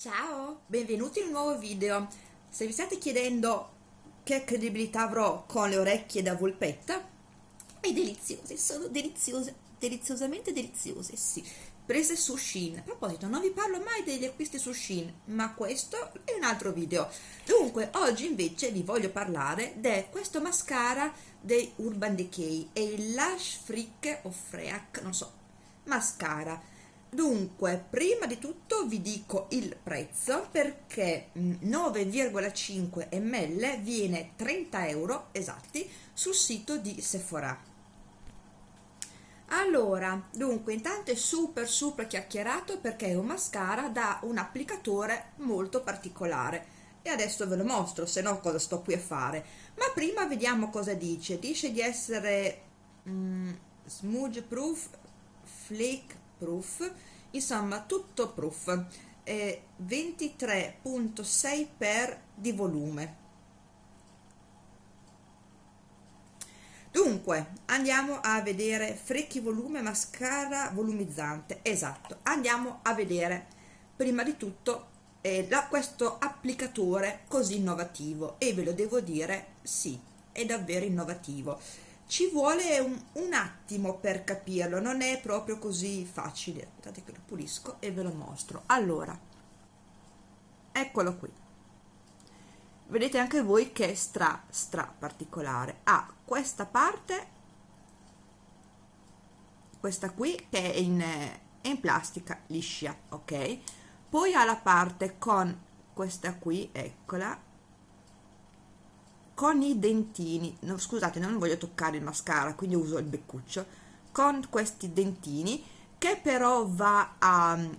Ciao, benvenuti in un nuovo video. Se vi state chiedendo che credibilità avrò con le orecchie da volpetta, è deliziose, sono deliziose, deliziosamente deliziose, sì. Prese su Shein. A proposito, non vi parlo mai degli acquisti su Shein, ma questo è un altro video. Dunque, oggi invece vi voglio parlare di questo mascara dei Urban Decay, è il Lash Freak o Freak, non so, mascara dunque prima di tutto vi dico il prezzo perché 9,5 mm, ml viene 30 euro esatti sul sito di Sephora. Allora dunque intanto è super super chiacchierato perché è un mascara da un applicatore molto particolare. E adesso ve lo mostro se no cosa sto qui a fare? Ma prima vediamo cosa dice. Dice di essere mm, smudge proof flake proof insomma tutto proof eh, 23.6 per di volume. Dunque andiamo a vedere frecchi volume mascara volumizzante. Esatto andiamo a vedere prima di tutto eh, da questo applicatore così innovativo. E ve lo devo dire sì è davvero innovativo ci vuole un, un, attimo per capirlo non è proprio così facile. Aspettate che lo pulisco e ve lo mostro. Allora eccolo qui. Vedete anche voi che è stra stra particolare. Ha ah, questa parte questa qui che è in, è in plastica liscia ok? Poi ha la parte con questa qui eccola con i dentini no, scusate non voglio toccare il mascara quindi uso il beccuccio con questi dentini che però va a mm,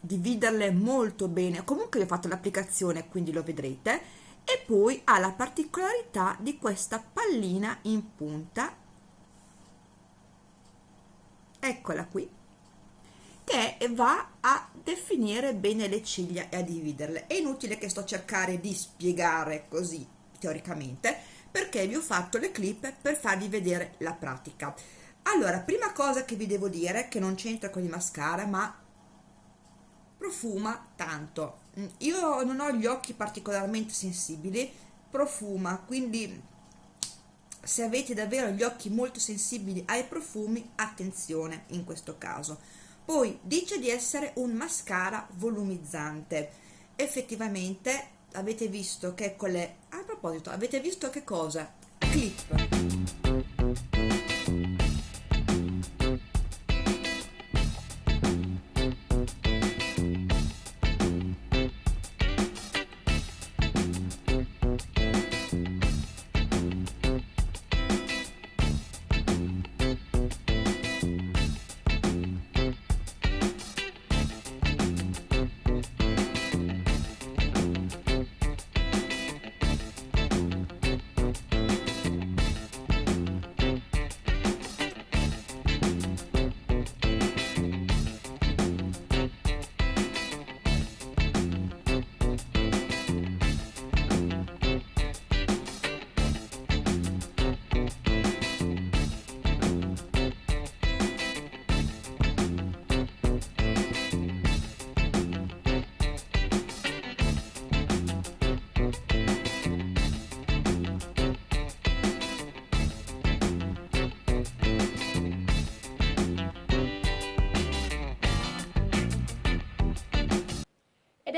dividerle molto bene. Comunque ho fatto l'applicazione quindi lo vedrete. E poi ha la particolarità di questa pallina in punta. Eccola qui. Che va a definire bene le ciglia e a dividerle. È inutile che sto a cercare di spiegare così teoricamente perché vi ho fatto le clip per farvi vedere la pratica. Allora prima cosa che vi devo dire che non c'entra con il mascara ma profuma tanto. Io non ho gli occhi particolarmente sensibili profuma quindi se avete davvero gli occhi molto sensibili ai profumi attenzione in questo caso. Poi dice di essere un mascara volumizzante. Effettivamente avete visto che con le a proposito avete visto che cosa? Clip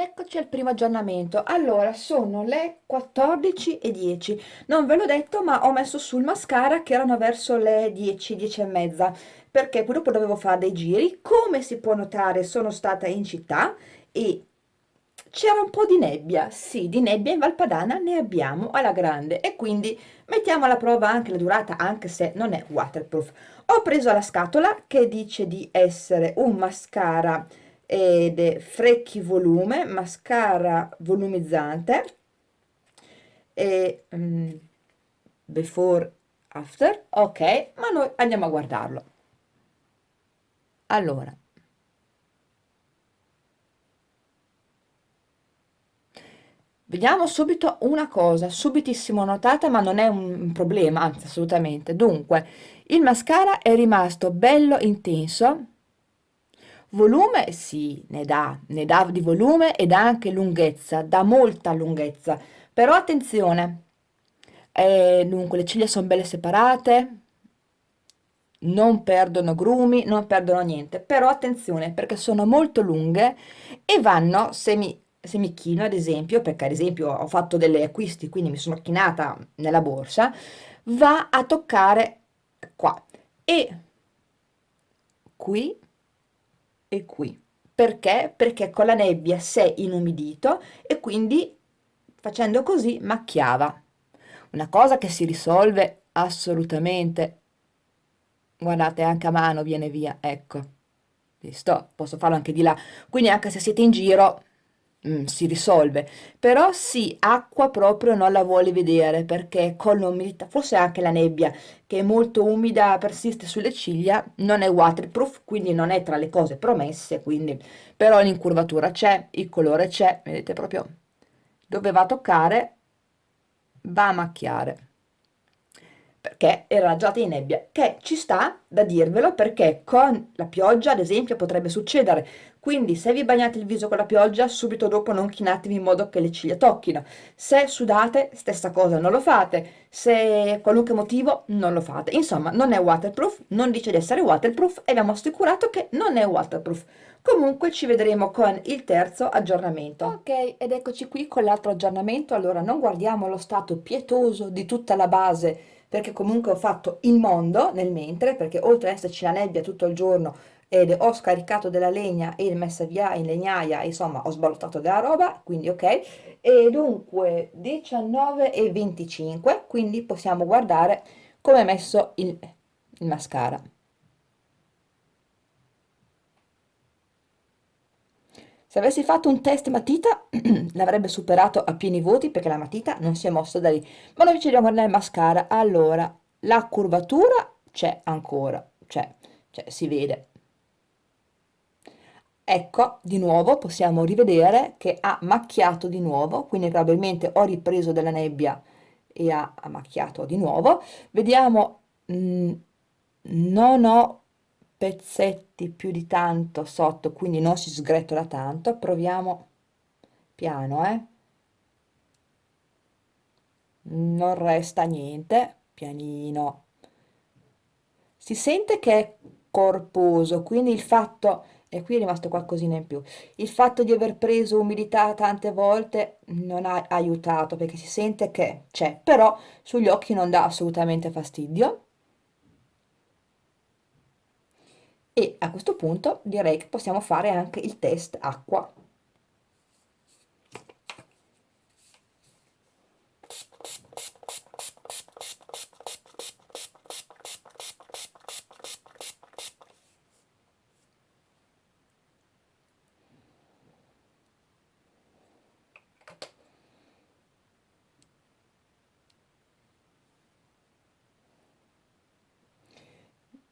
eccoci al primo aggiornamento. Allora sono le 14 e 10 non ve l'ho detto ma ho messo sul mascara che erano verso le 10 10 e mezza. Perché poi dopo dovevo fare dei giri. Come si può notare sono stata in città e c'era un po' di nebbia, sì, di nebbia in Valpadana ne abbiamo alla grande. E quindi mettiamo alla prova anche la durata, anche se non è waterproof. Ho preso la scatola che dice di essere un mascara ed è frecchi volume mascara volumizzante e um, before after. Ok ma noi andiamo a guardarlo. Allora. Vediamo subito una cosa, subitissimo notata, ma non è un problema, anzi assolutamente. Dunque, il mascara è rimasto bello intenso, Volume sì, ne dà, ne dà di volume ed anche lunghezza, dà molta lunghezza, però attenzione, eh, dunque le ciglia sono belle separate, non perdono grumi, non perdono niente, però attenzione perché sono molto lunghe e vanno, se mi, chino ad esempio, perché ad esempio ho fatto delle acquisti, quindi mi sono chinata nella borsa, va a toccare qua. E qui e qui. Perché? Perché con la nebbia si è inumidito e quindi facendo così macchiava. Una cosa che si risolve assolutamente guardate anche a mano viene via ecco visto posso farlo anche di là quindi anche se siete in giro mm, si risolve però sì acqua proprio non la vuole vedere perché con l'umidità forse anche la nebbia che è molto umida persiste sulle ciglia non è waterproof quindi non è tra le cose promesse quindi però l'incurvatura c'è il colore c'è vedete proprio dove va a toccare va a macchiare perché era giornata di nebbia, che ci sta da dirvelo perché con la pioggia, ad esempio, potrebbe succedere. Quindi se vi bagnate il viso con la pioggia, subito dopo non chinatevi in modo che le ciglia tocchino. Se sudate, stessa cosa, non lo fate. Se qualunque motivo, non lo fate. Insomma, non è waterproof, non dice di essere waterproof e abbiamo assicurato che non è waterproof. Comunque ci vedremo con il terzo aggiornamento. Ok, ed eccoci qui con l'altro aggiornamento. Allora, non guardiamo lo stato pietoso di tutta la base perché comunque ho fatto il mondo nel mentre, perché oltre ad esserci la nebbia tutto il giorno ed ho scaricato della legna e messa via in legnaia, insomma ho sballottato della roba, quindi ok, e dunque 19 e 25, quindi possiamo guardare come è messo il, il mascara. Se avessi fatto un test matita l'avrebbe superato a pieni voti perché la matita non si è mossa da lì. Ma noi ci andiamo nel mascara. Allora, la curvatura c'è ancora, c'è, cioè, si vede. Ecco, di nuovo possiamo rivedere che ha macchiato di nuovo, quindi probabilmente ho ripreso della nebbia e ha, ha macchiato di nuovo. Vediamo, mh, mm, non ho pezzetti più di tanto sotto quindi non si sgretola tanto. Proviamo piano eh. Non resta niente pianino. Si sente che è corposo quindi il fatto e qui è rimasto qualcosina in più. Il fatto di aver preso umidità tante volte non ha aiutato perché si sente che c'è però sugli occhi non dà assolutamente fastidio. E a questo punto direi che possiamo fare anche il test acqua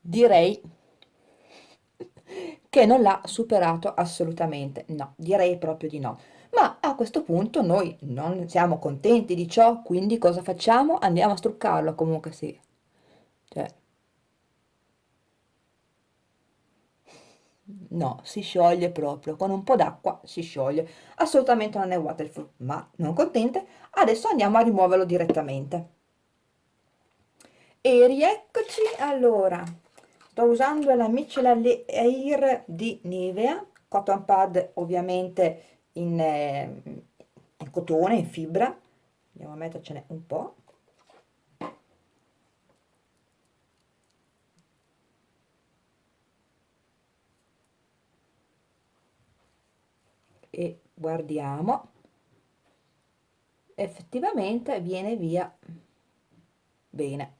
direi che non l'ha superato assolutamente, no, direi proprio di no. Ma a questo punto noi non siamo contenti di ciò, quindi cosa facciamo? Andiamo a struccarlo, comunque sì. Cioè, no, si scioglie proprio, con un po' d'acqua si scioglie. Assolutamente non è waterproof, ma non contente, adesso andiamo a rimuoverlo direttamente. E rieccoci, allora, sto usando la micellar air di Nivea cotton pad ovviamente in, eh, in cotone, in fibra. Andiamo a mettercene un po' e guardiamo. Effettivamente viene via bene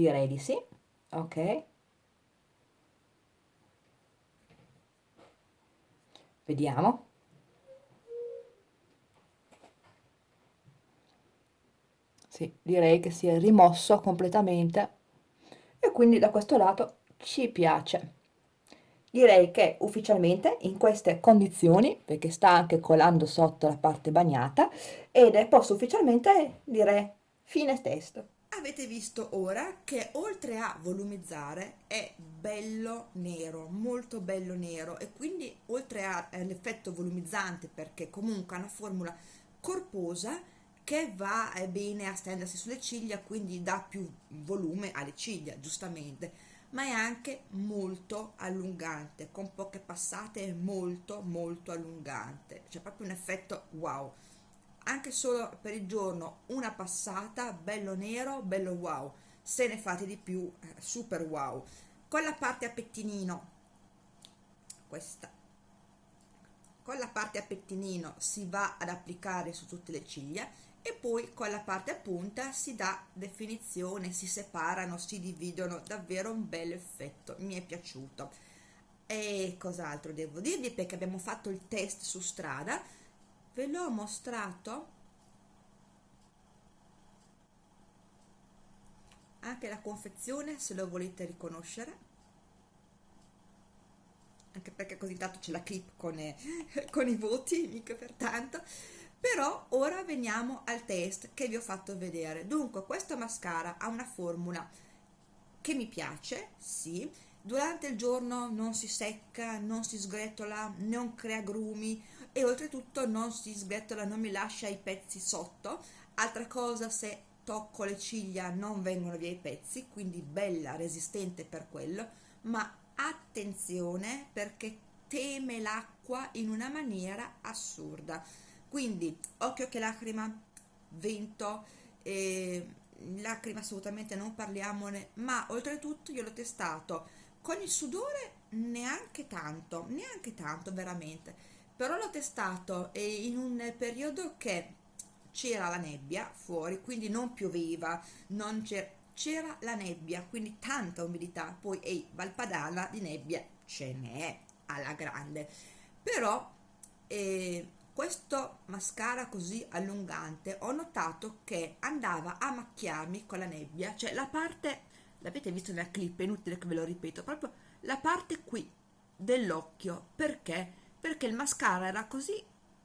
direi di sì. Ok. Vediamo. Sì, direi che si è rimosso completamente. E quindi da questo lato ci piace. Direi che ufficialmente in queste condizioni perché sta anche colando sotto la parte bagnata ed posso ufficialmente dire Fine testo. Avete visto ora che oltre a volumizzare è bello nero, molto bello nero e quindi oltre all'effetto volumizzante perché comunque ha una formula corposa che va eh, bene a stendersi sulle ciglia quindi dà più volume alle ciglia giustamente ma è anche molto allungante con poche passate è molto molto allungante. C'è proprio un effetto wow anche solo per il giorno una passata bello nero bello wow. Se ne fate di più eh, super wow. Con la parte a pettinino questa. Con la parte a pettinino si va ad applicare su tutte le ciglia e poi con la parte a punta si dà definizione si separano si dividono. Davvero un bel effetto mi è piaciuto. E cos'altro devo dirvi? Perché abbiamo fatto il test su strada ve l'ho mostrato. Anche la confezione se lo volete riconoscere. Anche perché così tanto c'è la clip con, eh, con i voti mica pertanto però ora veniamo al test che vi ho fatto vedere. Dunque questo mascara ha una formula che mi piace sì. Durante il giorno non si secca, non si sgretola, non crea grumi e oltretutto non si sgretola, non mi lascia i pezzi sotto. Altra cosa, se tocco le ciglia non vengono via i pezzi, quindi bella, resistente per quello, ma attenzione perché teme l'acqua in una maniera assurda. Quindi occhio che lacrima, vento, eh, lacrima assolutamente non parliamone, ma oltretutto io l'ho testato con il sudore neanche tanto neanche tanto veramente però l'ho testato in un periodo che c'era la nebbia fuori quindi non pioveva non c'era la nebbia quindi tanta umidità poi ehi Valpadana di nebbia ce n'è alla grande però eh, questo mascara così allungante ho notato che andava a macchiarmi con la nebbia cioè la parte l'avete visto nella clip, è inutile che ve lo ripeto, proprio la parte qui dell'occhio, perché? Perché il mascara era così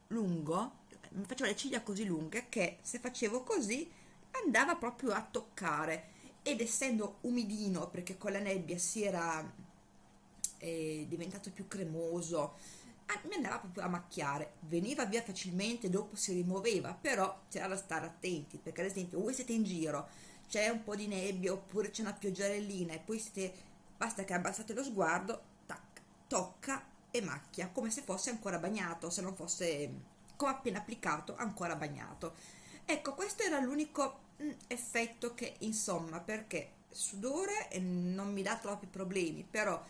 lungo, mi faceva le ciglia così lunghe che se facevo così andava proprio a toccare. Ed essendo umidino perché con la nebbia si era eh, diventato più cremoso mi andava proprio a macchiare. Veniva via facilmente dopo si rimuoveva però c'era da stare attenti perché ad esempio voi siete in giro c'è un po' di nebbia oppure c'è una pioggerellina e poi siete, basta che abbassate lo sguardo, tac, tocca e macchia, come se fosse ancora bagnato, se non fosse come appena applicato, ancora bagnato. Ecco, questo era l'unico mm, effetto che, insomma, perché sudore non mi dà troppi problemi, però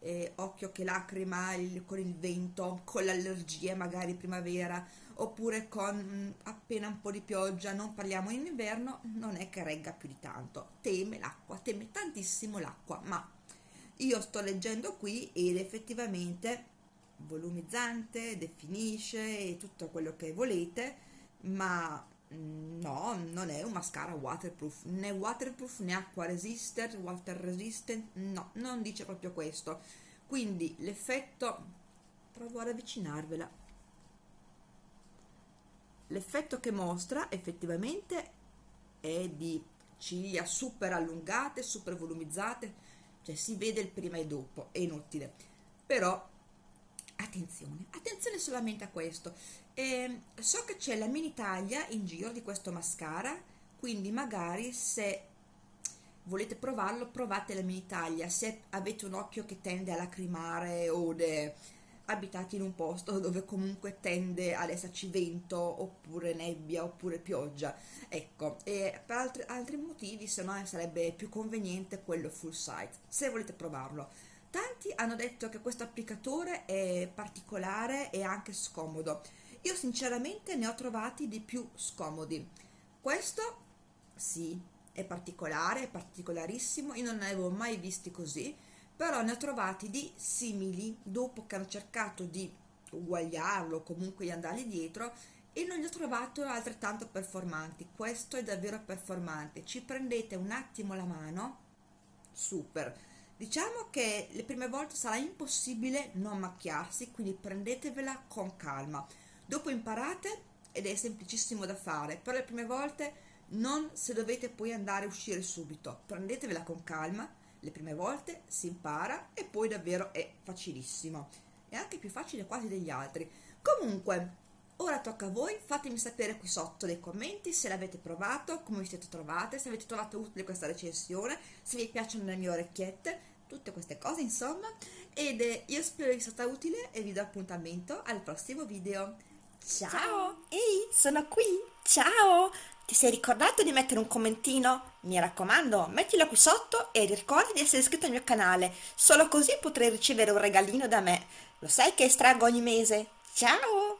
eh, occhio che lacrima il, con il vento, con l'allergia magari primavera, oppure con mh, mm, appena un po' di pioggia, non parliamo in inverno, non è che regga più di tanto. Teme l'acqua, teme tantissimo l'acqua, ma io sto leggendo qui ed effettivamente volumizzante, definisce tutto quello che volete, ma mm, no, non è un mascara waterproof, né waterproof né acqua resistant, water resistant, no, non dice proprio questo. Quindi l'effetto, provo ad avvicinarvela, l'effetto che mostra effettivamente è di ciglia super allungate, super volumizzate, cioè si vede il prima e dopo, è inutile. Però attenzione, attenzione solamente a questo. Eh, so che c'è la mini taglia in giro di questo mascara, quindi magari se volete provarlo, provate la mini taglia. Se avete un occhio che tende a lacrimare o de abitati in un posto dove comunque tende ad esserci vento oppure nebbia oppure pioggia ecco e per altri, altri motivi se no sarebbe più conveniente quello full size se volete provarlo tanti hanno detto che questo applicatore è particolare e anche scomodo. Io sinceramente ne ho trovati di più scomodi. Questo sì è particolare è particolarissimo. Io non ne avevo mai visti così però ne ho trovati di simili. Dopo che hanno cercato di uguagliarlo comunque di andargli dietro e non li ho trovato altrettanto performanti. Questo è davvero performante. Ci prendete un attimo la mano? Super diciamo che le prime volte sarà impossibile non macchiarsi quindi prendetevela con calma. Dopo imparate ed è semplicissimo da fare però le prime volte non se dovete poi andare a uscire subito, prendetevela con calma, le prime volte si impara e poi davvero è facilissimo, è anche più facile quasi degli altri. Comunque, ora tocca a voi, fatemi sapere qui sotto nei commenti se l'avete provato, come vi siete trovate, se avete trovato utile questa recensione, se vi piacciono le mie orecchiette, tutte queste cose insomma, ed eh, io spero vi sia stata utile e vi do appuntamento al prossimo video. Ciao! Ciao! Ehi, sono qui! Ciao! Ti sei ricordato di mettere un commentino? Mi raccomando, mettilo qui sotto e ricorda di essere iscritto al mio canale, solo così potrai ricevere un regalino da me. Lo sai che estraggo ogni mese? Ciao!